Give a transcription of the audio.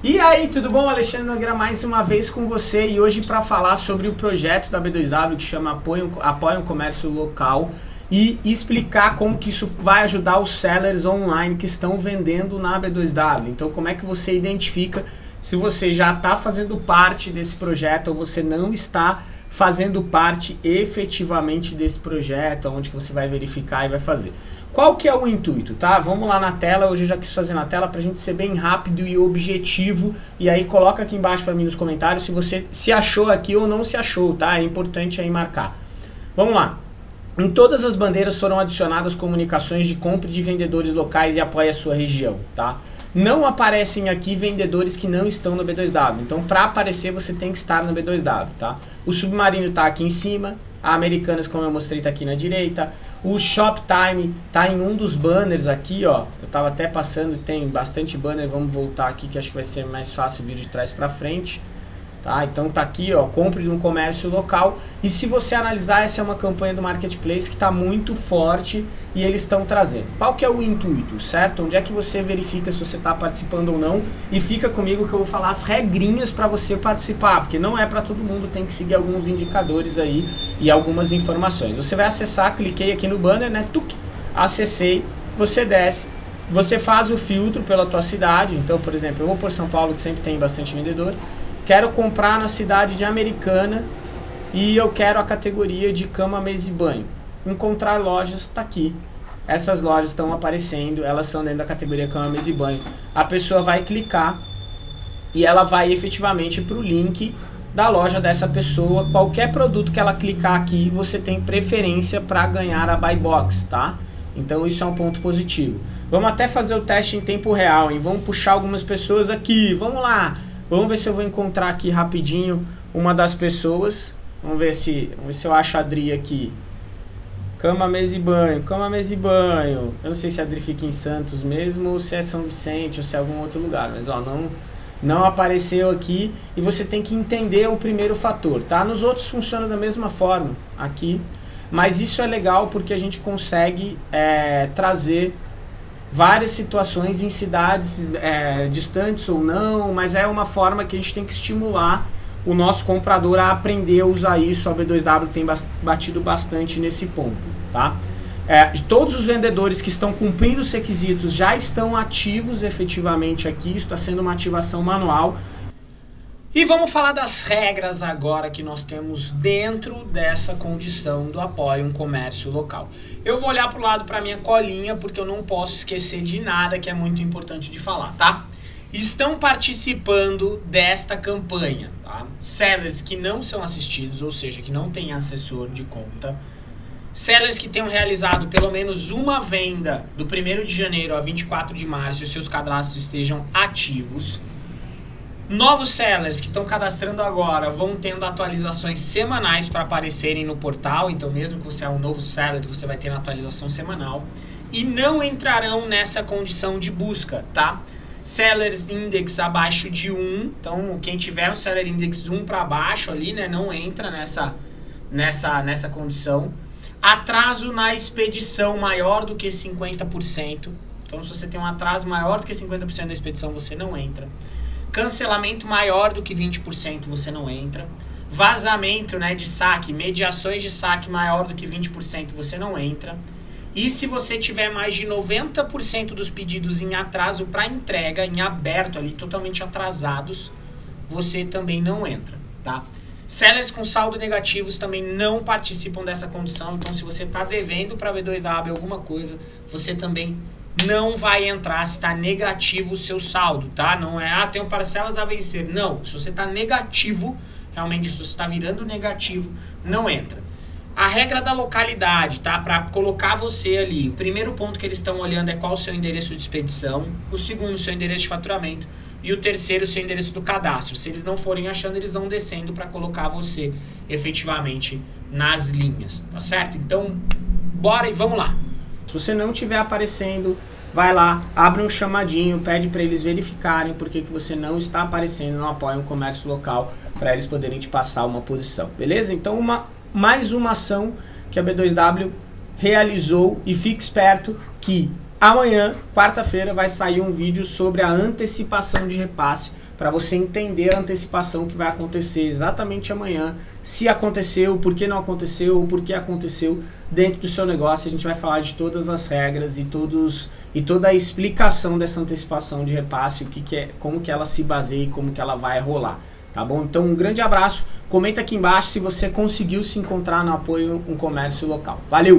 E aí, tudo bom? Alexandre Nogueira mais uma vez com você e hoje para falar sobre o projeto da B2W que chama Apoio, Apoio o Comércio Local e explicar como que isso vai ajudar os sellers online que estão vendendo na B2W. Então, como é que você identifica se você já está fazendo parte desse projeto ou você não está fazendo parte efetivamente desse projeto, onde que você vai verificar e vai fazer. Qual que é o intuito, tá? Vamos lá na tela, hoje eu já quis fazer na tela pra gente ser bem rápido e objetivo. E aí coloca aqui embaixo pra mim nos comentários se você se achou aqui ou não se achou, tá? É importante aí marcar. Vamos lá. Em todas as bandeiras foram adicionadas comunicações de compra de vendedores locais e apoia a sua região, tá? Não aparecem aqui vendedores que não estão no B2W. Então, para aparecer, você tem que estar no B2W, tá? O Submarino está aqui em cima, a Americanas, como eu mostrei, está aqui na direita. O Shoptime está em um dos banners aqui, ó. Eu estava até passando, tem bastante banner. Vamos voltar aqui que acho que vai ser mais fácil vir de trás para frente. Tá? Então tá aqui, ó, compre um comércio local. E se você analisar, essa é uma campanha do Marketplace que está muito forte e eles estão trazendo. Qual que é o intuito, certo? Onde é que você verifica se você está participando ou não? E fica comigo que eu vou falar as regrinhas para você participar, porque não é para todo mundo, tem que seguir alguns indicadores aí e algumas informações. Você vai acessar, cliquei aqui no banner, né? Tuc, acessei, você desce, você faz o filtro pela tua cidade. Então, por exemplo, eu vou por São Paulo, que sempre tem bastante vendedor quero comprar na cidade de Americana e eu quero a categoria de cama, mesa e banho. Encontrar lojas está aqui. Essas lojas estão aparecendo, elas são dentro da categoria cama, mesa e banho. A pessoa vai clicar e ela vai efetivamente para o link da loja dessa pessoa. Qualquer produto que ela clicar aqui, você tem preferência para ganhar a buy box, tá? Então isso é um ponto positivo. Vamos até fazer o teste em tempo real, hein? Vamos puxar algumas pessoas aqui. Vamos lá. Vamos ver se eu vou encontrar aqui rapidinho uma das pessoas. Vamos ver se, vamos ver se eu acho a Adri aqui. Cama, mesa e banho, cama, mesa e banho. Eu não sei se a Adri fica em Santos mesmo, ou se é São Vicente, ou se é algum outro lugar. Mas, ó, não, não apareceu aqui. E você tem que entender o primeiro fator, tá? Nos outros funciona da mesma forma, aqui. Mas isso é legal porque a gente consegue é, trazer várias situações em cidades é, distantes ou não, mas é uma forma que a gente tem que estimular o nosso comprador a aprender a usar isso. A B2W tem batido bastante nesse ponto, tá? É, todos os vendedores que estão cumprindo os requisitos já estão ativos efetivamente aqui, isso está sendo uma ativação manual. E vamos falar das regras agora que nós temos dentro dessa condição do apoio um comércio local. Eu vou olhar para o lado para minha colinha porque eu não posso esquecer de nada que é muito importante de falar, tá? Estão participando desta campanha, tá? Sellers que não são assistidos, ou seja, que não têm assessor de conta. Sellers que tenham realizado pelo menos uma venda do 1 de janeiro a 24 de março e seus cadastros estejam ativos Novos sellers que estão cadastrando agora vão tendo atualizações semanais para aparecerem no portal, então mesmo que você é um novo seller, você vai ter uma atualização semanal. E não entrarão nessa condição de busca, tá? Sellers Index abaixo de 1, então quem tiver o Seller Index 1 para baixo ali, né, não entra nessa, nessa, nessa condição. Atraso na expedição maior do que 50%, então se você tem um atraso maior do que 50% da expedição, você não entra. Cancelamento maior do que 20% você não entra. Vazamento né, de saque, mediações de saque maior do que 20% você não entra. E se você tiver mais de 90% dos pedidos em atraso para entrega, em aberto ali, totalmente atrasados, você também não entra, tá? Sellers com saldo negativos também não participam dessa condição, então se você está devendo para B2W alguma coisa, você também não vai entrar se está negativo o seu saldo, tá? Não é, ah, tenho parcelas a vencer. Não, se você está negativo, realmente se você está virando negativo, não entra. A regra da localidade, tá? Para colocar você ali, o primeiro ponto que eles estão olhando é qual o seu endereço de expedição, o segundo, o seu endereço de faturamento, e o terceiro, o seu endereço do cadastro. Se eles não forem achando, eles vão descendo para colocar você efetivamente nas linhas, tá certo? Então, bora e vamos lá. Se você não estiver aparecendo, vai lá, abre um chamadinho, pede para eles verificarem porque que você não está aparecendo, não apoia um comércio local, para eles poderem te passar uma posição, beleza? Então, uma, mais uma ação que a B2W realizou e fique esperto que amanhã, quarta-feira, vai sair um vídeo sobre a antecipação de repasse para você entender a antecipação que vai acontecer exatamente amanhã, se aconteceu, por que não aconteceu, por que aconteceu dentro do seu negócio. A gente vai falar de todas as regras e todos e toda a explicação dessa antecipação de repasse, o que, que é, como que ela se baseia e como que ela vai rolar. Tá bom? Então um grande abraço. Comenta aqui embaixo se você conseguiu se encontrar no apoio um comércio local. Valeu!